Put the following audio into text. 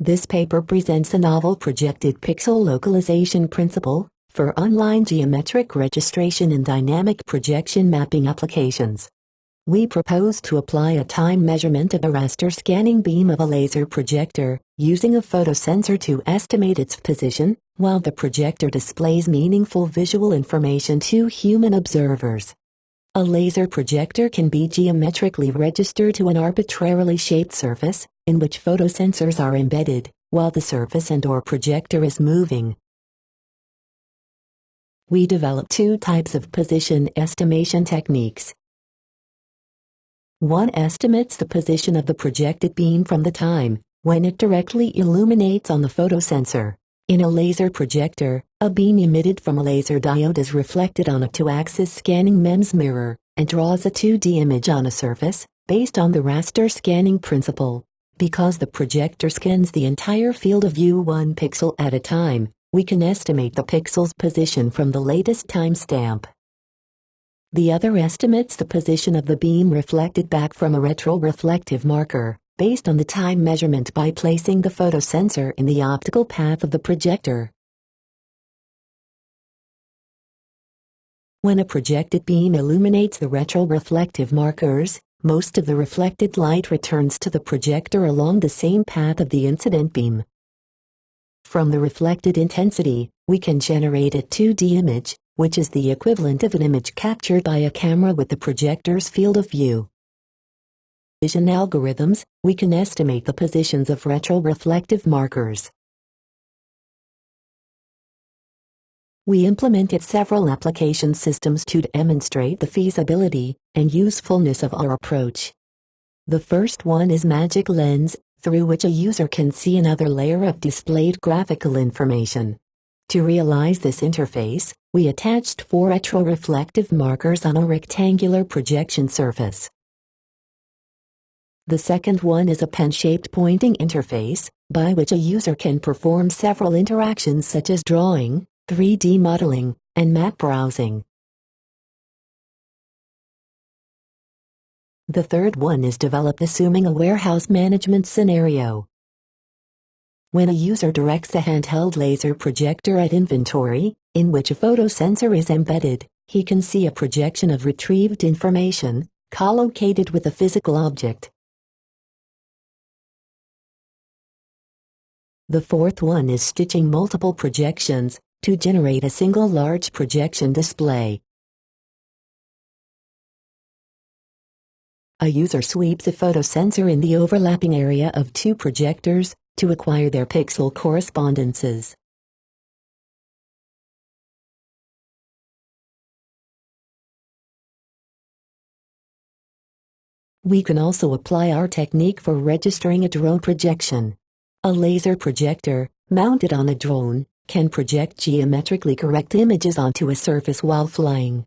This paper presents a novel projected pixel localization principle for online geometric registration and dynamic projection mapping applications. We propose to apply a time measurement of a raster scanning beam of a laser projector, using a photosensor to estimate its position, while the projector displays meaningful visual information to human observers. A laser projector can be geometrically registered to an arbitrarily shaped surface, in which photosensors are embedded, while the surface and or projector is moving. We develop two types of position estimation techniques, one estimates the position of the projected beam from the time when it directly illuminates on the photosensor. In a laser projector, a beam emitted from a laser diode is reflected on a two-axis scanning MEMS mirror and draws a 2D image on a surface based on the raster scanning principle. Because the projector scans the entire field of view one pixel at a time, we can estimate the pixel's position from the latest timestamp. The other estimates the position of the beam reflected back from a retroreflective marker, based on the time measurement by placing the photosensor in the optical path of the projector. When a projected beam illuminates the retroreflective markers, most of the reflected light returns to the projector along the same path of the incident beam. From the reflected intensity, we can generate a 2D image, which is the equivalent of an image captured by a camera with the projector's field of view. Vision algorithms, we can estimate the positions of retroreflective markers. We implemented several application systems to demonstrate the feasibility and usefulness of our approach. The first one is Magic Lens, through which a user can see another layer of displayed graphical information. To realize this interface, we attached four retroreflective markers on a rectangular projection surface. The second one is a pen-shaped pointing interface, by which a user can perform several interactions such as drawing, 3D modeling, and map browsing. The third one is developed assuming a warehouse management scenario. When a user directs a handheld laser projector at inventory, in which a photosensor is embedded, he can see a projection of retrieved information, collocated with a physical object. The fourth one is stitching multiple projections to generate a single large projection display. A user sweeps a photosensor in the overlapping area of two projectors to acquire their pixel correspondences. We can also apply our technique for registering a drone projection. A laser projector, mounted on a drone, can project geometrically correct images onto a surface while flying.